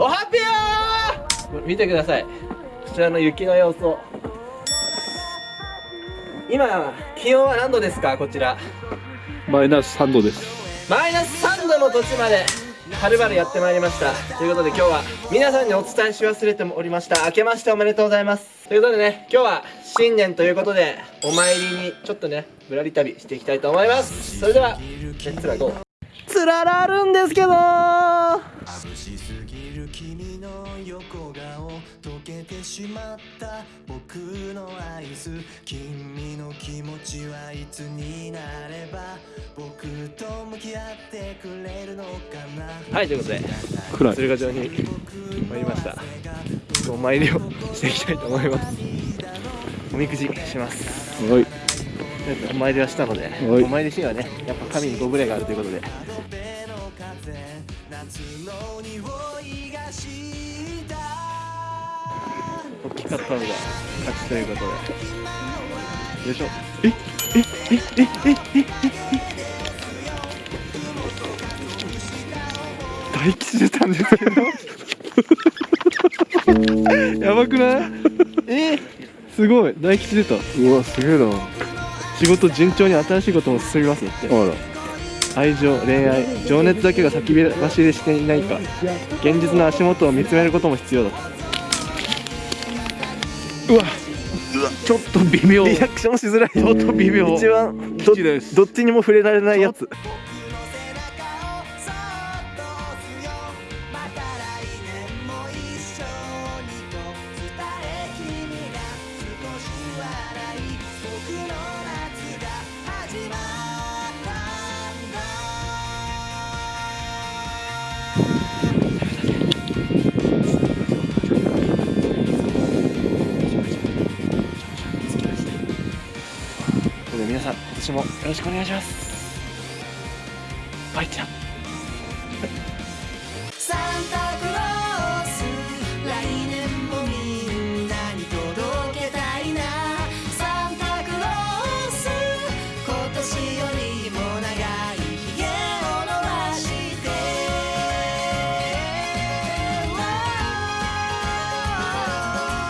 おはぴよー。見てください。こちらの雪の様子を。今気温は何度ですか？こちら。マイナス3度です。マイナス3度の土地まではるばるやってまいりました。ということで今日は皆さんにお伝えし忘れておりました。明けましておめでとうございます。ということでね今日は新年ということでお参りにちょっとねぶらり旅していきたいと思います。それではレッツラゴー。つららあるんですけど君の横顔溶けてしまった僕のアイス君の気持ちはいつになれば僕と向き合ってくれるのかなはいということで暗い鶴ヶ城に参りました。お参りをしていきたいと思います。おみくじします。はい。お参りはしたのではい。お参りしにはねやっぱ神にご無礼があるということで大きかったのが勝ちということで。よいしょ。えええええええ大吉出たんですけど。やばくない？えすごい。大吉出た。うわすげえな。仕事順調に新しいことも進みますよってあら愛情恋愛情熱だけが先走りしていないか現実の足元を見つめることも必要だ。うわちょっと微妙。リアクションしづらい。ちょっと微妙。一番ど吉です。どっちにも触れられないやつ。とい皆さん今年もよろしくお願いします。バイちゃん。サン